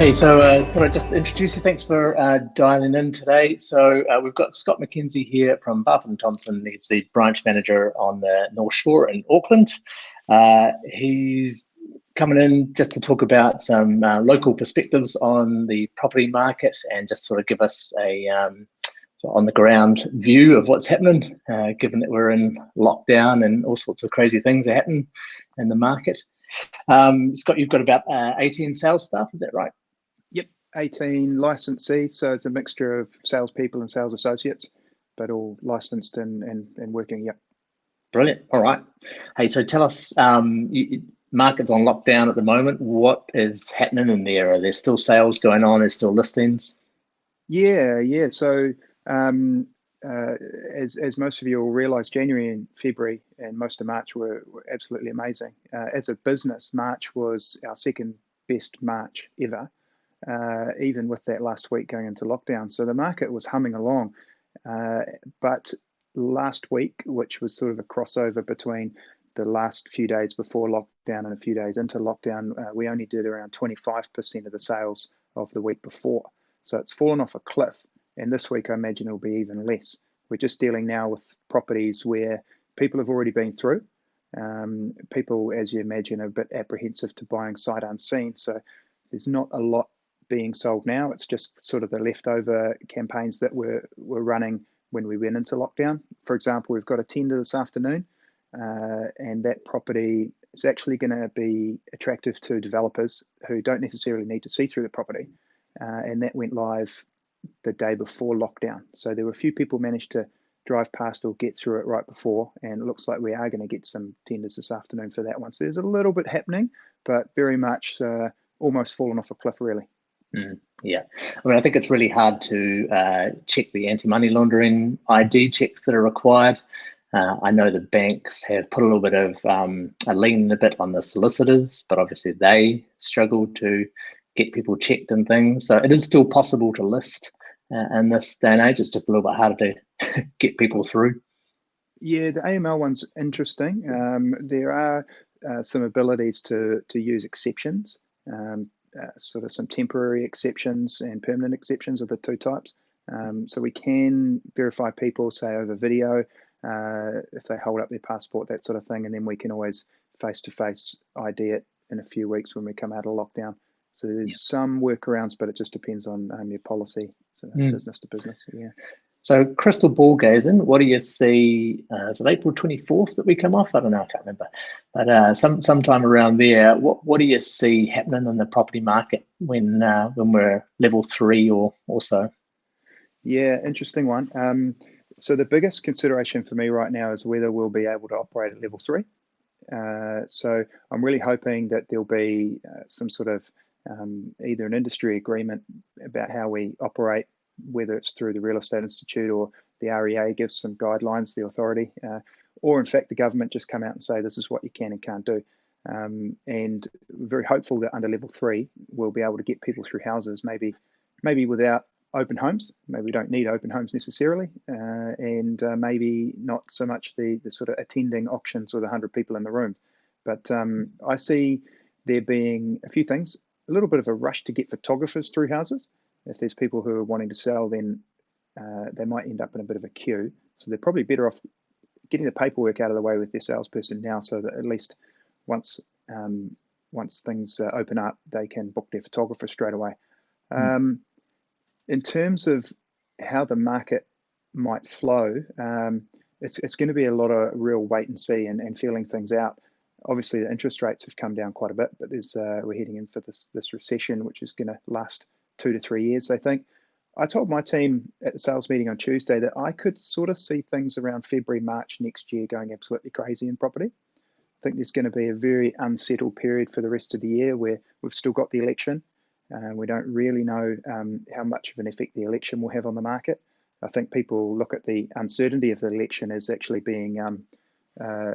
Hey, so uh, thought I'd just introduce you. Thanks for uh, dialing in today. So uh, we've got Scott McKenzie here from Barfoot and Thompson. He's the branch manager on the North Shore in Auckland. Uh, he's coming in just to talk about some uh, local perspectives on the property market and just sort of give us a um, on the ground view of what's happening, uh, given that we're in lockdown and all sorts of crazy things are happening in the market. Um, Scott, you've got about 18 sales staff, is that right? 18 licensees, so it's a mixture of salespeople and sales associates, but all licensed and, and, and working. Yep. Brilliant. All right. Hey, so tell us, um, you, market's on lockdown at the moment. What is happening in there? Are there still sales going on? Is still listings? Yeah, yeah. So um, uh, as, as most of you will realize, January and February and most of March were, were absolutely amazing. Uh, as a business, March was our second best March ever uh, even with that last week going into lockdown. So the market was humming along. Uh, but last week, which was sort of a crossover between the last few days before lockdown and a few days into lockdown, uh, we only did around 25% of the sales of the week before. So it's fallen off a cliff. And this week, I imagine it'll be even less. We're just dealing now with properties where people have already been through. Um, people, as you imagine, are a bit apprehensive to buying sight unseen. So there's not a lot being sold now. It's just sort of the leftover campaigns that were, were running when we went into lockdown. For example, we've got a tender this afternoon, uh, and that property is actually going to be attractive to developers who don't necessarily need to see through the property. Uh, and that went live the day before lockdown. So there were a few people managed to drive past or get through it right before, and it looks like we are going to get some tenders this afternoon for that one. So there's a little bit happening, but very much uh, almost fallen off a cliff, really. Mm, yeah, I mean, I think it's really hard to uh, check the anti-money laundering ID checks that are required. Uh, I know the banks have put a little bit of um, a lean a bit on the solicitors, but obviously they struggle to get people checked and things. So it is still possible to list uh, in this day and age. It's just a little bit harder to get people through. Yeah, the AML one's interesting. Um, there are uh, some abilities to to use exceptions. Um, uh, sort of some temporary exceptions and permanent exceptions of the two types. Um, so we can verify people, say over video, uh, if they hold up their passport, that sort of thing, and then we can always face-to-face ID it in a few weeks when we come out of lockdown. So there's yep. some workarounds, but it just depends on um, your policy, so mm. business to business. Yeah. So crystal ball gazing, what do you see? Uh, is it April 24th that we come off? I don't know, I can't remember. But uh, some sometime around there, what, what do you see happening in the property market when uh, when we're level three or, or so? Yeah, interesting one. Um, so the biggest consideration for me right now is whether we'll be able to operate at level three. Uh, so I'm really hoping that there'll be uh, some sort of um, either an industry agreement about how we operate whether it's through the Real Estate Institute or the REA gives some guidelines, the authority, uh, or in fact the government just come out and say this is what you can and can't do. Um, and very hopeful that under level three we'll be able to get people through houses, maybe maybe without open homes. Maybe we don't need open homes necessarily, uh, and uh, maybe not so much the the sort of attending auctions with hundred people in the room. But um, I see there being a few things, a little bit of a rush to get photographers through houses if there's people who are wanting to sell, then uh, they might end up in a bit of a queue. So they're probably better off getting the paperwork out of the way with their salesperson now, so that at least once um, once things uh, open up, they can book their photographer straight away. Mm. Um, in terms of how the market might flow, um, it's, it's going to be a lot of real wait and see and, and feeling things out. Obviously, the interest rates have come down quite a bit, but there's uh, we're heading in for this this recession, which is going to last two to three years, I think. I told my team at the sales meeting on Tuesday that I could sort of see things around February, March next year going absolutely crazy in property. I think there's going to be a very unsettled period for the rest of the year where we've still got the election. Uh, we don't really know um, how much of an effect the election will have on the market. I think people look at the uncertainty of the election as actually being um, uh,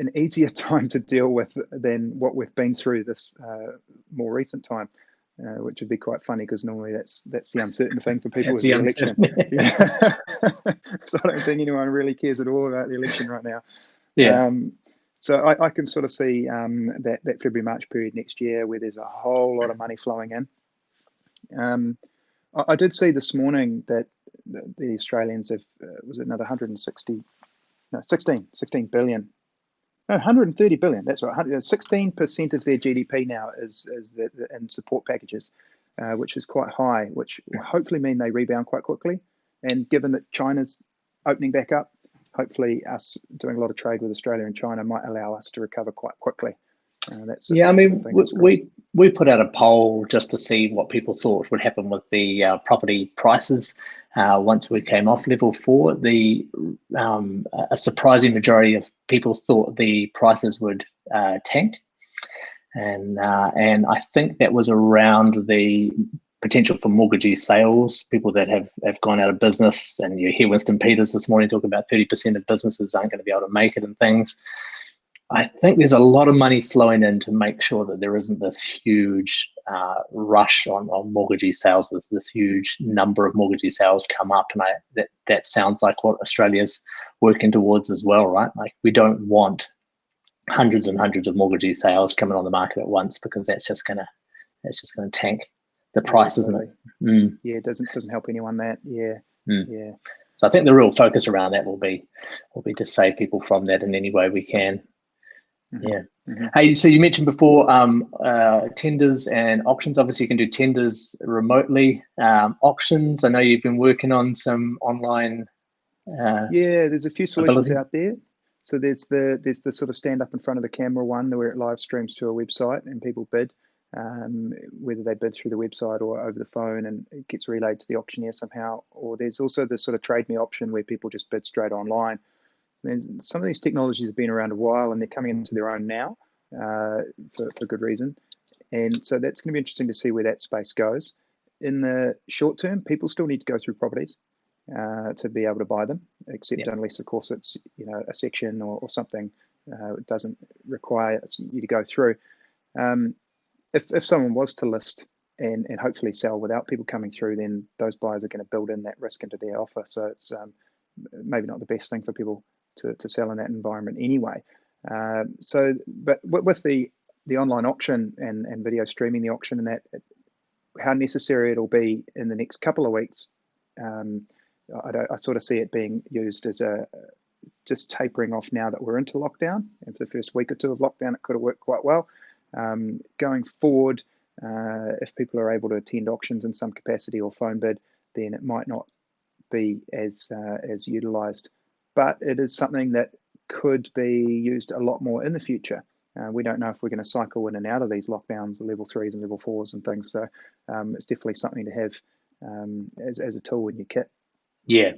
an easier time to deal with than what we've been through this uh, more recent time uh, which would be quite funny because normally that's that's the uncertain thing for people with the, election. so I don't think anyone really cares at all about the election right now. Yeah. Um, so I, I, can sort of see um, that that February March period next year where there's a whole lot of money flowing in. Um, I, I, did see this morning that the, the Australians have uh, was it another 160 no 16 16 billion no 130 billion that's right 16 percent of their GDP now is is the, the, in support packages, uh, which is quite high, which will hopefully mean they rebound quite quickly. And given that China's opening back up, hopefully us doing a lot of trade with Australia and China might allow us to recover quite quickly. Uh, that's yeah, I mean, we, we, we put out a poll just to see what people thought would happen with the uh, property prices uh, once we came off level four. The um, a surprising majority of people thought the prices would uh, tank, and uh, and I think that was around the potential for mortgagee sales, people that have, have gone out of business. And you hear Winston Peters this morning talk about 30% of businesses aren't going to be able to make it and things. I think there's a lot of money flowing in to make sure that there isn't this huge uh, rush on, on mortgagee sales. There's this huge number of mortgagee sales come up, and I, that that sounds like what Australia's working towards as well, right? Like we don't want hundreds and hundreds of mortgagee sales coming on the market at once because that's just gonna that's just gonna tank the price, yeah, isn't it? Mm. Yeah, it doesn't doesn't help anyone that. Yeah, mm. yeah. So I think the real focus around that will be will be to save people from that in any way we can. Mm-hmm. Yeah. Mm-hmm. Hey, so you mentioned before um, uh, tenders and auctions. Obviously, you can do tenders remotely. Um, auctions. I know you've been working on some online. Uh, yeah, there's a few solutions ability. out there. So there's the there's the sort of stand up in front of the camera one where it live streams to a website and people bid um, whether they bid through the website or over the phone and it gets relayed to the auctioneer somehow. Or there's also the sort of trade me option where people just bid straight online. And some of these technologies have been around a while and they're coming into their own now uh, for, for good reason. And so that's going to be interesting to see where that space goes. In the short term, people still need to go through properties uh, to be able to buy them, except yep. unless, of course, it's you know a section or, or something uh, doesn't require you to go through. Um, if if someone was to list and and hopefully sell without people coming through, then those buyers are going to build in that risk into their offer. So it's um, maybe not the best thing for people to, to sell in that environment anyway. Uh, so, but with the the online auction and, and video streaming the auction and that, how necessary it'll be in the next couple of weeks, um, I, I, sort of see it being used as a just tapering off now that we're into lockdown. And for the first week or two of lockdown, it could have worked quite well. Um, going forward, uh, if people are able to attend auctions in some capacity or phone bid, then it might not be as uh, as utilised. But it is something that could be used a lot more in the future. Uh, we don't know if we're going to cycle in and out of these lockdowns, level threes and level fours and things. So um, it's definitely something to have um, as, as a tool in your kit. Yeah,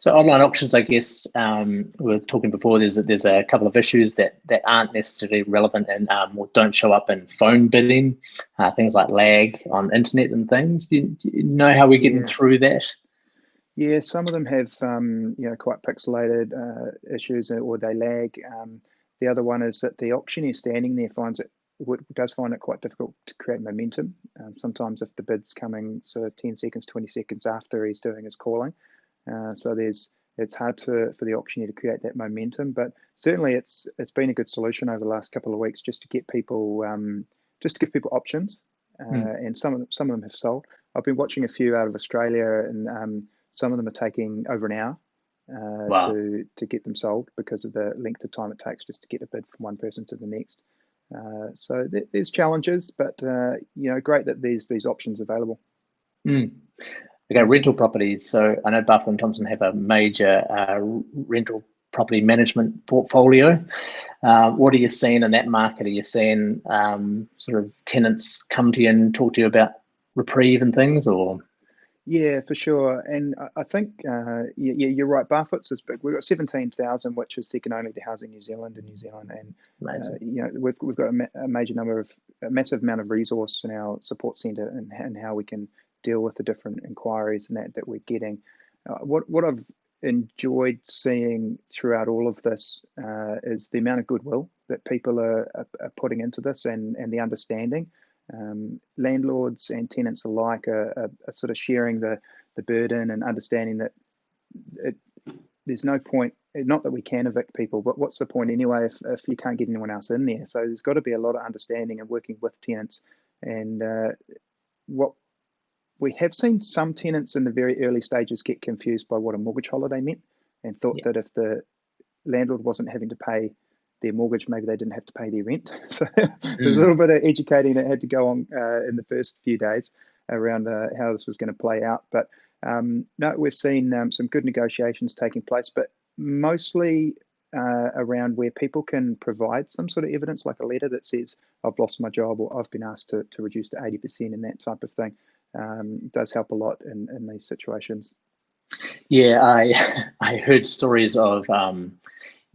so online auctions, I guess um, we were talking before. There's a, there's a couple of issues that that aren't necessarily relevant and um, or don't show up in phone bidding. Uh, things like lag on internet and things. Do you, do you know how we're getting yeah. through that? Yeah, some of them have um, you know quite pixelated uh, issues or they lag. Um, the other one is that the auctioneer standing there finds it does find it quite difficult to create momentum. Um, sometimes if the bid's coming sort of 10 seconds, 20 seconds after he's doing his calling, uh, so there's it's hard to for the auctioneer to create that momentum, but certainly it's it's been a good solution over the last couple of weeks just to get people um, just to give people options, uh, mm. and some of them, some of them have sold. I've been watching a few out of Australia, and um, some of them are taking over an hour uh, wow. to to get them sold because of the length of time it takes just to get a bid from one person to the next. Uh, so th- there's challenges, but uh, you know, great that there's these options available. Mm. Okay, rental properties. So I know Barfoot and Thompson have a major uh, rental property management portfolio. Uh, what are you seeing in that market? Are you seeing um, sort of tenants come to you and talk to you about reprieve and things, or? Yeah, for sure. And I think, uh, yeah, you're right. Barfoot's is big. We've got 17,000, which is second only to Housing New Zealand in New Zealand. And, uh, you know, we've, we've got a, ma- a, major number of, a massive amount of resource in our support centre and, and how we can deal with the different inquiries and that that we're getting. Uh, what what I've enjoyed seeing throughout all of this uh, is the amount of goodwill that people are, are, are, putting into this and and the understanding. Um, landlords and tenants alike are, are, are, sort of sharing the the burden and understanding that it, there's no point not that we can evict people, but what's the point anyway if, if you can't get anyone else in there? So there's got to be a lot of understanding and working with tenants. And uh, what we have seen some tenants in the very early stages get confused by what a mortgage holiday meant and thought yeah. that if the landlord wasn't having to pay their mortgage, maybe they didn't have to pay their rent. so mm. there's a little bit of educating that had to go on uh, in the first few days around uh, how this was going to play out. But um, no, we've seen um, some good negotiations taking place, but mostly uh, around where people can provide some sort of evidence, like a letter that says, I've lost my job or I've been asked to, to reduce to 80% and that type of thing, um, does help a lot in, in these situations. Yeah, I I heard stories of um,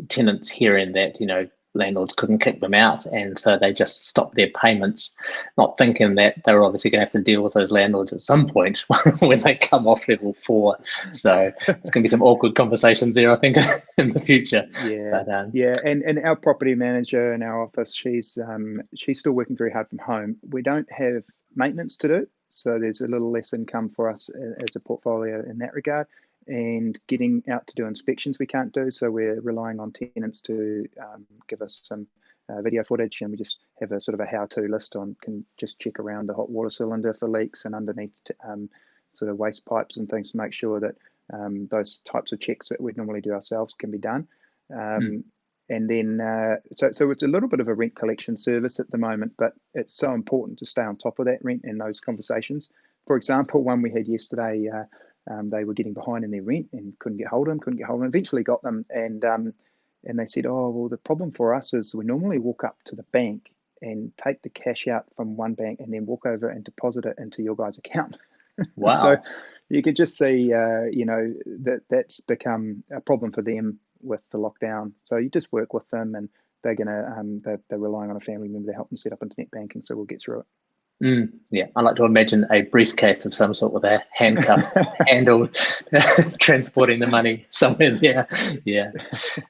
tenants hearing that, you know, landlords couldn't kick them out. And so they just stopped their payments not thinking that they were obviously going to have to deal with those landlords at some point when they come off level four. So it's going to be some awkward conversations there i think in the future. Yeah. But, um, yeah and and our property manager in our office she's um she's still working very hard from home. We don't have maintenance to do so there's a little less income for us as a portfolio in that regard and getting out to do inspections we can't do. So we're relying on tenants to um, give us some uh, video footage, and we just have a sort of a how-to list on can just check around the hot water cylinder for leaks and underneath um, sort of waste pipes and things to make sure that um, those types of checks that we'd normally do ourselves can be done. Mm. And then, uh, so, so it's a little bit of a rent collection service at the moment, but it's so important to stay on top of that rent and those conversations. For example, one we had yesterday, uh, um, they were getting behind in their rent and couldn't get hold of them, couldn't get hold of them. Eventually got them, and um, and they said, oh well, the problem for us is we normally walk up to the bank and take the cash out from one bank and then walk over and deposit it into your guys' account. Wow! so you could just see, uh, you know, that that's become a problem for them with the lockdown. So you just work with them, and they're gonna um, they're, they're relying on a family member to help them set up internet banking. So we'll get through it. Mm, yeah, I like to imagine a briefcase of some sort with a handcuff handle transporting the money somewhere there. Yeah,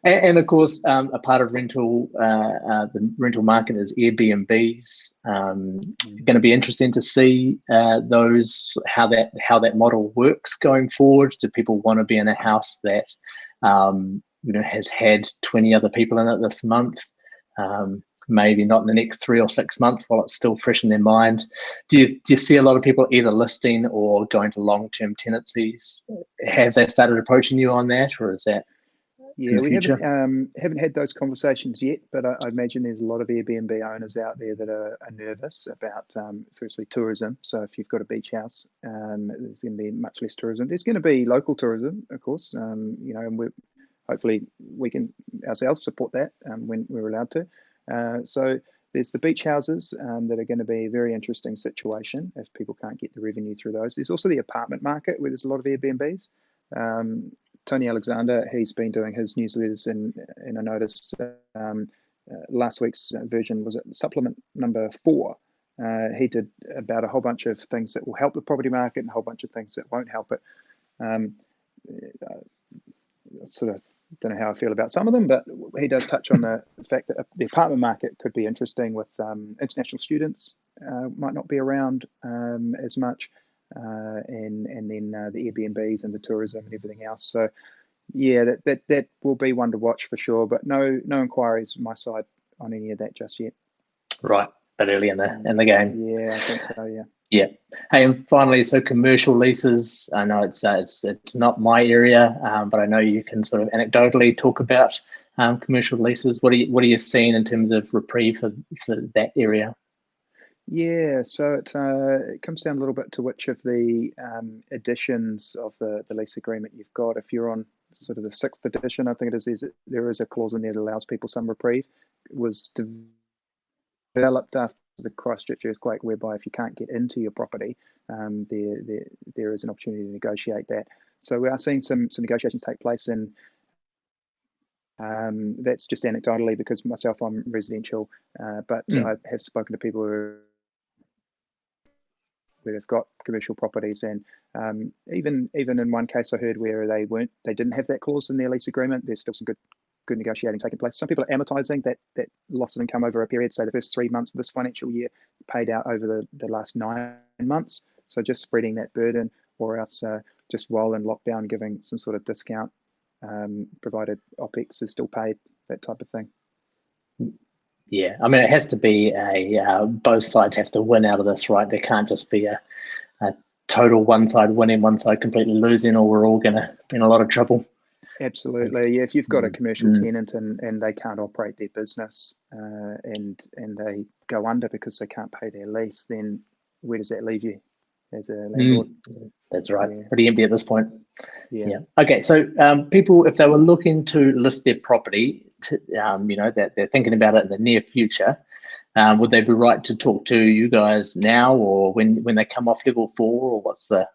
and, and of course, um, a part of rental, uh, uh, the rental market is Airbnbs. Um. Going to be interesting to see uh, those how that how that model works going forward. Do people want to be in a house that um, you know has had twenty other people in it this month? Um, maybe not in the next three or six months while it's still fresh in their mind. Do you, do you see a lot of people either listing or going to long-term tenancies? Have they started approaching you on that or is that yeah, we haven't um, haven't had those conversations yet, but I, I, imagine there's a lot of Airbnb owners out there that are, are nervous about, um, firstly, tourism. So if you've got a beach house, um, there's going to be much less tourism. There's going to be local tourism, of course. Um, you know, and we hopefully we can ourselves support that um, when we're allowed to. Uh, so there's the beach houses um, that are going to be a very interesting situation if people can't get the revenue through those. There's also the apartment market where there's a lot of Airbnbs. Um, Tony Alexander, he's been doing his newsletters, and, and I noticed um, uh, last week's version was supplement number four. Uh, he did about a whole bunch of things that will help the property market and a whole bunch of things that won't help it. Um, uh, sort of don't know how I feel about some of them, but he does touch on the fact that the apartment market could be interesting with um, international students uh, might not be around um, as much, uh, and and then uh, the Airbnbs and the tourism and everything else. So yeah, that, that that will be one to watch for sure. But no no inquiries on my side on any of that just yet. Right, but early in the in the game. Yeah, I think so. Yeah. Yeah. Hey, and finally, so commercial leases. I know it's uh, it's it's not my area, um, but I know you can sort of anecdotally talk about um, commercial leases. What are you what are you seeing in terms of reprieve for for that area? Yeah, so it, uh, it comes down a little bit to which of the um, editions of the, the lease agreement you've got. If you're on sort of the sixth edition, I think it is, is there is a clause in there that allows people some reprieve. It was developed after the cross Christchurch earthquake, whereby if you can't get into your property, um, there, there there is an opportunity to negotiate that. So we are seeing some some negotiations take place, and um, that's just anecdotally because myself I'm residential, uh, but mm. I have spoken to people who where they've got commercial properties, and um, even even in one case I heard where they weren't they didn't have that clause in their lease agreement. There's still some good good negotiating taking place. Some people are amortizing that that loss of income over a period, say the first three months of this financial year, paid out over the, the last nine months. So just spreading that burden, or else uh, just while in lockdown, giving some sort of discount um, provided OPEX is still paid, that type of thing. Yeah, I mean, it has to be a uh, both sides have to win out of this, right? There can't just be a, a total one side winning, one side completely losing, or we're all going to be in a lot of trouble. Absolutely. Yeah, if you've got a commercial mm. tenant and, and they can't operate their business uh, and and they go under because they can't pay their lease, then where does that leave you as a mm. landlord? Mm. That's right. Yeah. Pretty empty at this point. Yeah. yeah. Okay. So um, people, if they were looking to list their property, to, um, you know, that they're thinking about it in the near future, um, would they be right to talk to you guys now or when when they come off level four or what's the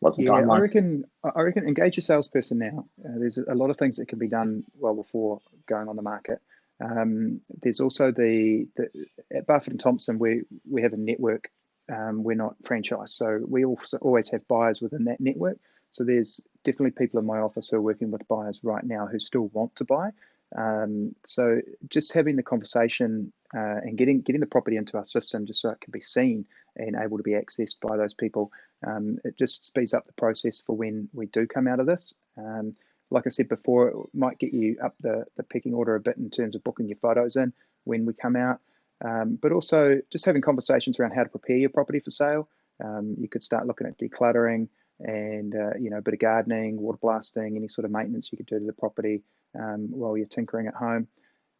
What's the yeah, timeline? I reckon I reckon engage your salesperson now. Uh, there's a lot of things that can be done well before going on the market. Um, there's also the, the at Barfoot and Thompson we we have a network. Um, we're not franchised, so we also always have buyers within that network. So there's definitely people in my office who are working with buyers right now who still want to buy. Um, so just having the conversation uh, and getting getting the property into our system just so it can be seen and able to be accessed by those people, um, it just speeds up the process for when we do come out of this. Um, like I said before, it might get you up the, the pecking order a bit in terms of booking your photos in when we come out, um, but also just having conversations around how to prepare your property for sale. Um, you could start looking at decluttering and uh, you know a bit of gardening, water blasting, any sort of maintenance you could do to the property um, while you're tinkering at home.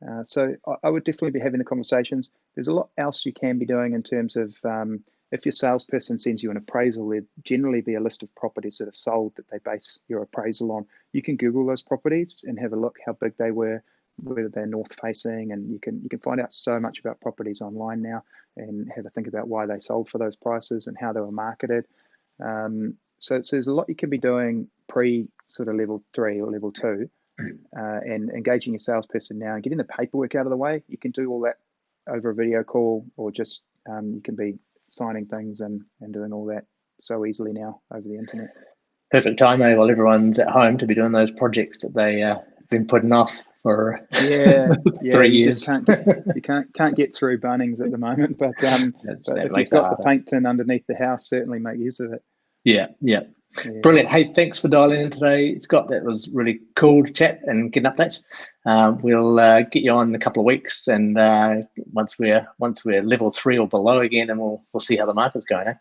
Uh, so I, I, would definitely be having the conversations. There's a lot else you can be doing in terms of um, if your salesperson sends you an appraisal, there'd generally be a list of properties that have sold that they base your appraisal on. You can Google those properties and have a look how big they were, whether they're north facing, and you can you can find out so much about properties online now and have a think about why they sold for those prices and how they were marketed. Um, so, so there's a lot you can be doing pre sort of level three or level two uh, and engaging your salesperson now and getting the paperwork out of the way. You can do all that over a video call or just um, you can be signing things and, and doing all that so easily now over the internet. Perfect time, eh, while everyone's at home to be doing those projects that they uh, have been putting off for yeah, yeah three you years. Just can't get, you can't can't get through Bunnings at the moment, but um, but if you've got the paint tin underneath the house, certainly make use of it. Yeah, yeah. Yeah. Brilliant. Hey, thanks for dialing in today, Scott. That was really cool to chat and get an update. Uh, we'll uh, get you on in a couple of weeks, and uh, once we're once we're level three or below again, and we'll we'll see how the market's going. Eh?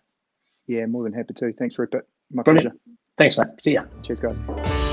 Yeah, more than happy to. Thanks, Rupert. My Brilliant. pleasure. Thanks, mate. See ya. Cheers, guys.